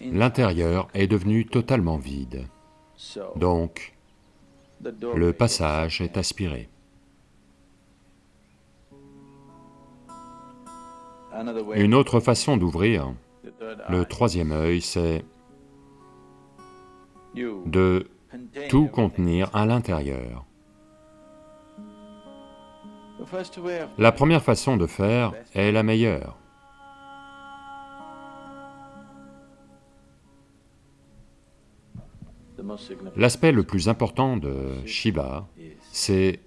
l'intérieur est devenu totalement vide, donc le passage est aspiré. Une autre façon d'ouvrir le troisième œil, c'est de tout contenir à l'intérieur. La première façon de faire est la meilleure. L'aspect le plus important de Shiva, c'est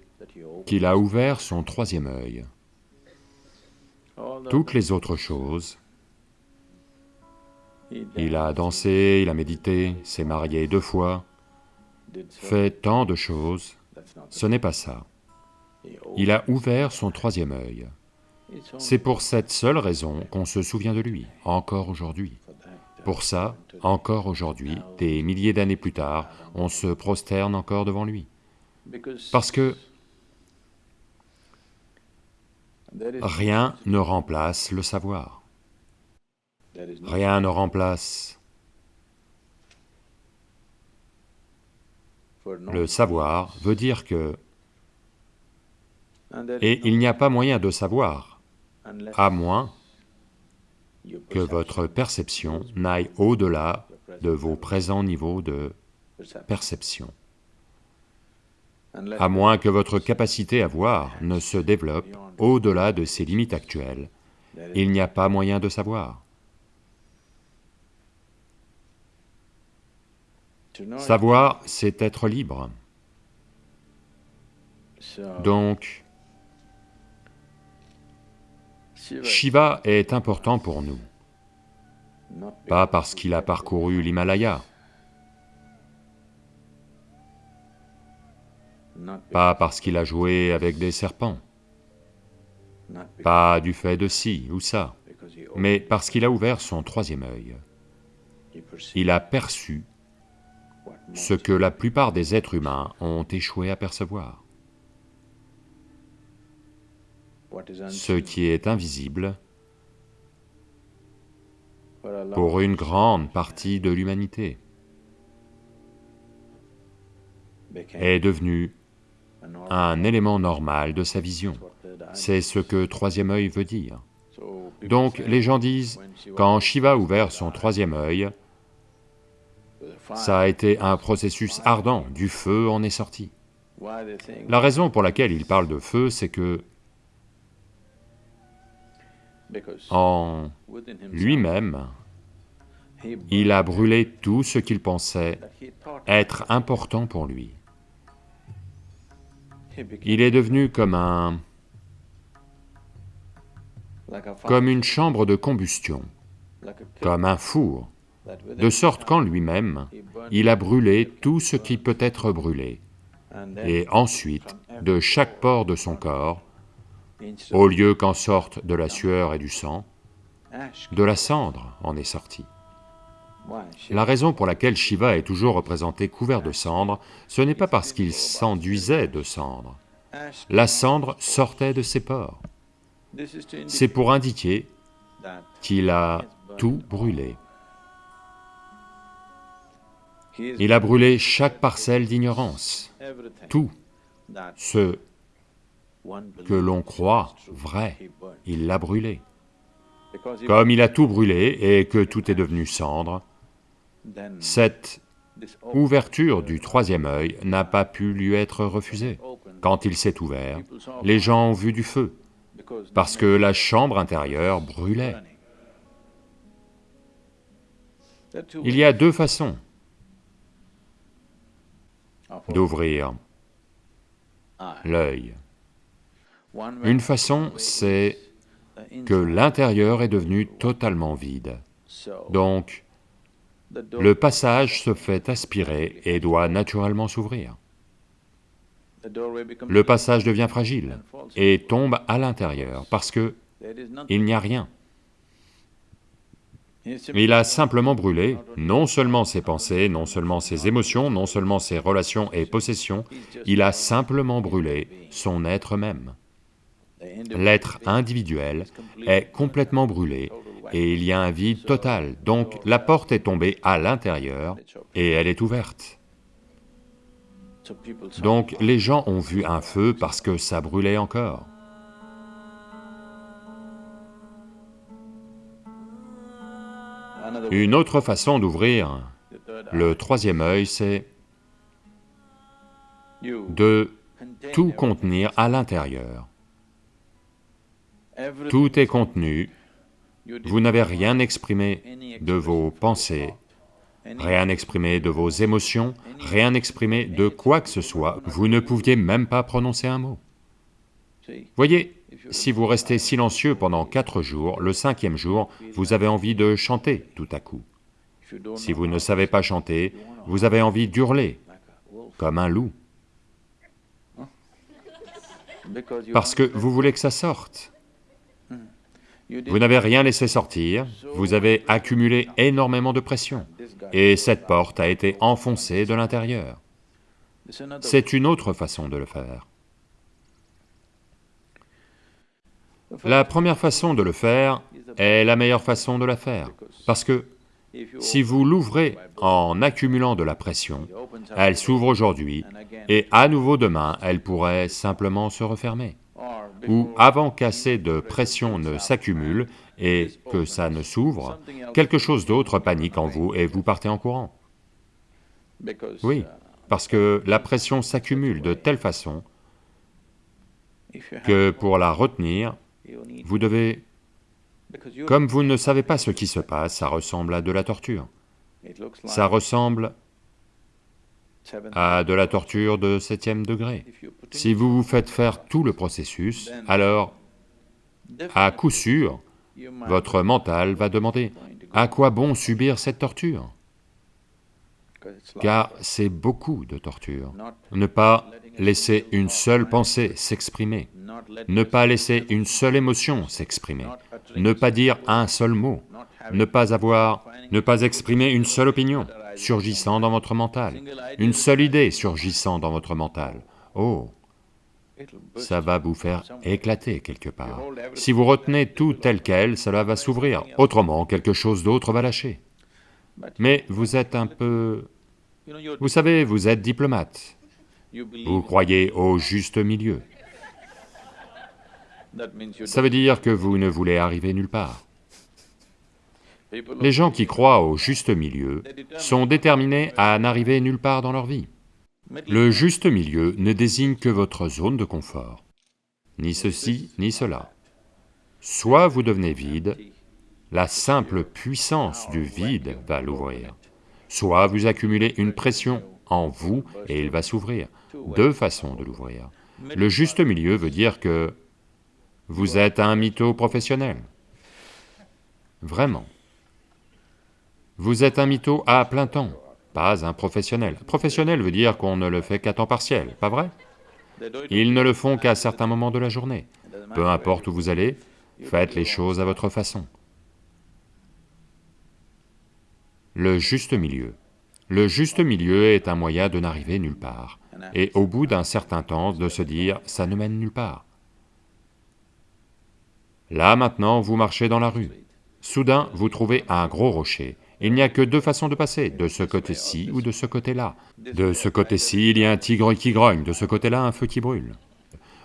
qu'il a ouvert son troisième œil. Toutes les autres choses, il a dansé, il a médité, s'est marié deux fois, fait tant de choses, ce n'est pas ça. Il a ouvert son troisième œil. C'est pour cette seule raison qu'on se souvient de lui, encore aujourd'hui. Pour ça, encore aujourd'hui, des milliers d'années plus tard, on se prosterne encore devant lui. Parce que rien ne remplace le savoir. Rien ne remplace le savoir veut dire que... Et il n'y a pas moyen de savoir, à moins que votre perception n'aille au-delà de vos présents niveaux de perception. À moins que votre capacité à voir ne se développe au-delà de ses limites actuelles, il n'y a pas moyen de savoir. Savoir, c'est être libre. Donc, Shiva est important pour nous, pas parce qu'il a parcouru l'Himalaya, pas parce qu'il a joué avec des serpents, pas du fait de ci ou ça, mais parce qu'il a ouvert son troisième œil. Il a perçu ce que la plupart des êtres humains ont échoué à percevoir. Ce qui est invisible pour une grande partie de l'humanité est devenu un élément normal de sa vision. C'est ce que troisième œil veut dire. Donc les gens disent, quand Shiva a ouvert son troisième œil, ça a été un processus ardent, du feu en est sorti. La raison pour laquelle il parle de feu, c'est que en lui-même, il a brûlé tout ce qu'il pensait être important pour lui. Il est devenu comme un... comme une chambre de combustion, comme un four de sorte qu'en lui-même, il a brûlé tout ce qui peut être brûlé. Et ensuite, de chaque pore de son corps, au lieu qu'en sorte de la sueur et du sang, de la cendre en est sortie. La raison pour laquelle Shiva est toujours représenté couvert de cendre, ce n'est pas parce qu'il s'enduisait de cendre. La cendre sortait de ses pores. C'est pour indiquer qu'il a tout brûlé. Il a brûlé. chaque parcelle d'ignorance, tout ce que l'on croit vrai, il l'a brûlé. Comme il a tout brûlé et que tout est devenu cendre, cette ouverture du troisième œil n'a pas pu lui être refusée. Quand il s'est ouvert, les gens ont vu du feu, parce que la chambre intérieure brûlait. Il y a deux façons d'ouvrir l'œil. Une façon, c'est que l'intérieur est devenu totalement vide. Donc, le passage se fait aspirer et doit naturellement s'ouvrir. Le passage devient fragile et tombe à l'intérieur parce que il n'y a rien. Il a simplement brûlé non seulement ses pensées, non seulement ses émotions, non seulement ses relations et possessions, il a simplement brûlé son être même. L'être individuel est complètement brûlé et il y a un vide total, donc la porte est tombée à l'intérieur et elle est ouverte. Donc les gens ont vu un feu parce que ça brûlait encore. Une autre façon d'ouvrir le troisième œil, c'est de tout contenir à l'intérieur. Tout est contenu, vous n'avez rien exprimé de vos pensées, rien exprimé de vos émotions, rien exprimé de quoi que ce soit, vous ne pouviez même pas prononcer un mot. Voyez, si vous restez silencieux pendant quatre jours, le cinquième jour, vous avez envie de chanter tout à coup. Si vous ne savez pas chanter, vous avez envie d'hurler, comme un loup. Parce que vous voulez que ça sorte. Vous n'avez rien laissé sortir, vous avez accumulé énormément de pression, et cette porte a été enfoncée de l'intérieur. C'est une autre façon de le faire. La première façon de le faire est la meilleure façon de la faire, parce que si vous l'ouvrez en accumulant de la pression, elle s'ouvre aujourd'hui, et à nouveau demain, elle pourrait simplement se refermer ou avant qu'assez de pression ne s'accumule et que ça ne s'ouvre, quelque chose d'autre panique en vous et vous partez en courant. Oui, parce que la pression s'accumule de telle façon que pour la retenir, vous devez... Comme vous ne savez pas ce qui se passe, ça ressemble à de la torture. Ça ressemble à de la torture de septième degré. Si vous vous faites faire tout le processus, alors, à coup sûr, votre mental va demander, à quoi bon subir cette torture? Car c'est beaucoup de torture. Ne pas laisser une seule pensée s'exprimer, ne pas laisser une seule émotion s'exprimer, ne pas dire un seul mot, ne pas avoir, ne pas exprimer une seule opinion, surgissant dans votre mental, une seule idée surgissant dans votre mental. Oh, ça va vous faire éclater quelque part. Si vous retenez tout tel quel, cela va s'ouvrir, autrement quelque chose d'autre va lâcher. Mais vous êtes un peu... Vous savez, vous êtes diplomate, vous croyez au juste milieu. Ça veut dire que vous ne voulez arriver nulle part. Les gens qui croient au juste milieu sont déterminés à n'arriver nulle part dans leur vie. Le juste milieu ne désigne que votre zone de confort, ni ceci, ni cela. Soit vous devenez vide, la simple puissance du vide va l'ouvrir, soit vous accumulez une pression en vous et il va s'ouvrir. Deux façons de l'ouvrir. Le juste milieu veut dire que vous êtes un mytho professionnel. Vraiment. Vous êtes un mytho à plein temps, pas un professionnel. Professionnel veut dire qu'on ne le fait qu'à temps partiel, pas vrai? Ils ne le font qu'à certains moments de la journée. Peu importe où vous allez, faites les choses à votre façon. Le juste milieu. Le juste milieu est un moyen de n'arriver nulle part, et au bout d'un certain temps de se dire, ça ne mène nulle part. Là maintenant, vous marchez dans la rue. Soudain, vous trouvez un gros rocher, il n'y a que deux façons de passer, de ce côté-ci ou de ce côté-là. De ce côté-ci, il y a un tigre qui grogne, de ce côté-là, un feu qui brûle.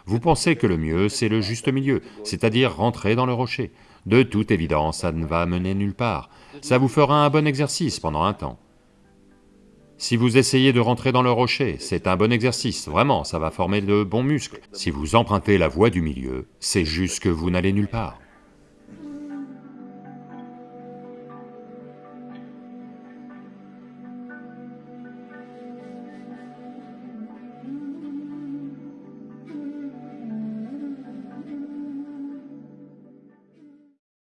Vous pensez que le mieux, c'est le juste milieu, c'est-à-dire rentrer dans le rocher. De toute évidence, ça ne va mener nulle part. Ça vous fera un bon exercice pendant un temps. Si vous essayez de rentrer dans le rocher, c'est un bon exercice, vraiment, ça va former de bons muscles. Si vous empruntez la voie du milieu, c'est juste que vous n'allez nulle part.